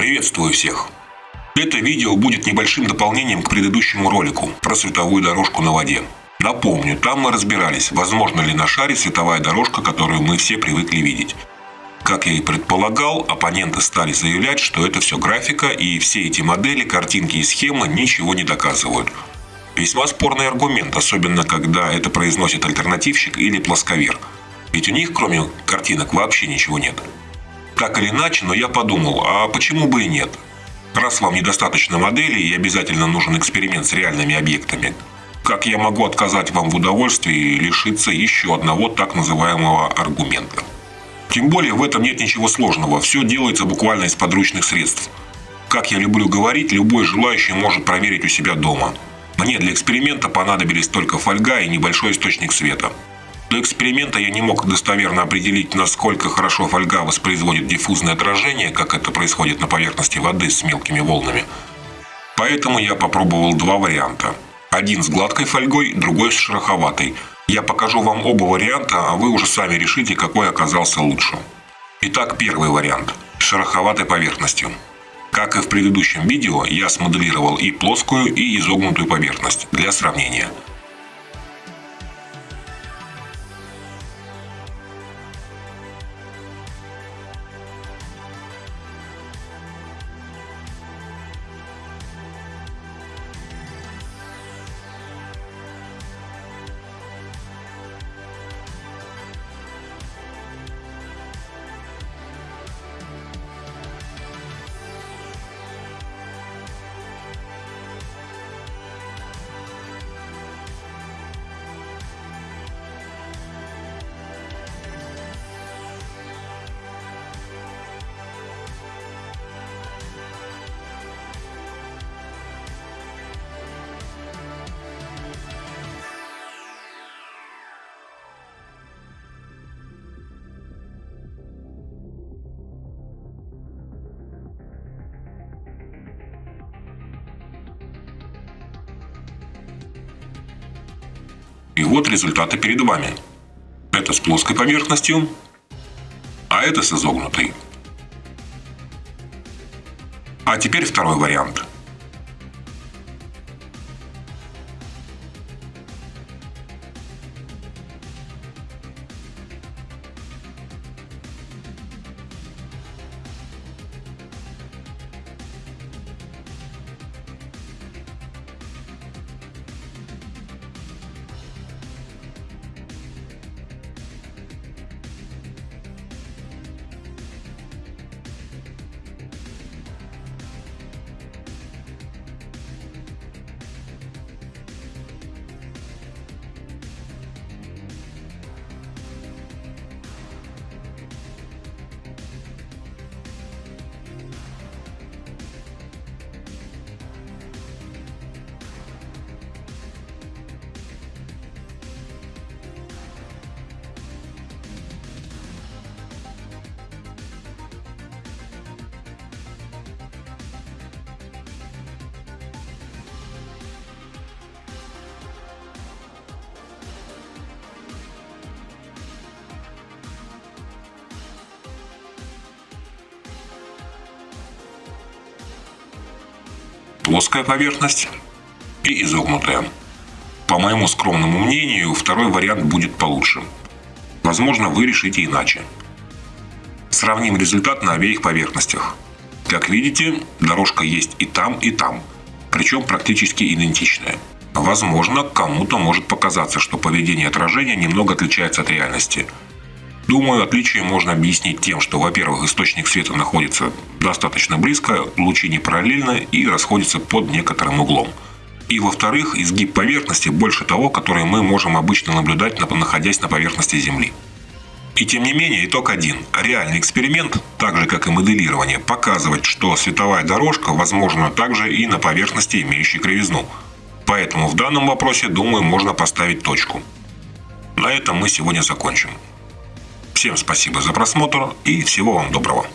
Приветствую всех! Это видео будет небольшим дополнением к предыдущему ролику про световую дорожку на воде. Напомню, там мы разбирались, возможно ли на шаре световая дорожка, которую мы все привыкли видеть. Как я и предполагал, оппоненты стали заявлять, что это все графика и все эти модели, картинки и схемы ничего не доказывают. Весьма спорный аргумент, особенно когда это произносит альтернативщик или плосковер. Ведь у них, кроме картинок, вообще ничего нет. Так или иначе, но я подумал, а почему бы и нет? Раз вам недостаточно моделей и обязательно нужен эксперимент с реальными объектами, как я могу отказать вам в удовольствии и лишиться еще одного так называемого аргумента? Тем более в этом нет ничего сложного, все делается буквально из подручных средств. Как я люблю говорить, любой желающий может проверить у себя дома. Мне для эксперимента понадобились только фольга и небольшой источник света. До эксперимента я не мог достоверно определить, насколько хорошо фольга воспроизводит диффузное отражение, как это происходит на поверхности воды с мелкими волнами. Поэтому я попробовал два варианта. Один с гладкой фольгой, другой с шероховатой. Я покажу вам оба варианта, а вы уже сами решите, какой оказался лучше. Итак, первый вариант – с шероховатой поверхностью. Как и в предыдущем видео, я смоделировал и плоскую, и изогнутую поверхность для сравнения – И вот результаты перед вами. Это с плоской поверхностью, а это с изогнутой. А теперь второй вариант – плоская поверхность и изогнутая. По моему скромному мнению, второй вариант будет получше. Возможно, вы решите иначе. Сравним результат на обеих поверхностях. Как видите, дорожка есть и там, и там, причем практически идентичная. Возможно, кому-то может показаться, что поведение отражения немного отличается от реальности – Думаю, отличие можно объяснить тем, что, во-первых, источник света находится достаточно близко, лучи не параллельны и расходятся под некоторым углом. И, во-вторых, изгиб поверхности больше того, который мы можем обычно наблюдать, находясь на поверхности Земли. И тем не менее, итог один. Реальный эксперимент, так же как и моделирование, показывает, что световая дорожка возможна также и на поверхности, имеющей кривизну. Поэтому в данном вопросе, думаю, можно поставить точку. На этом мы сегодня закончим. Всем спасибо за просмотр и всего вам доброго.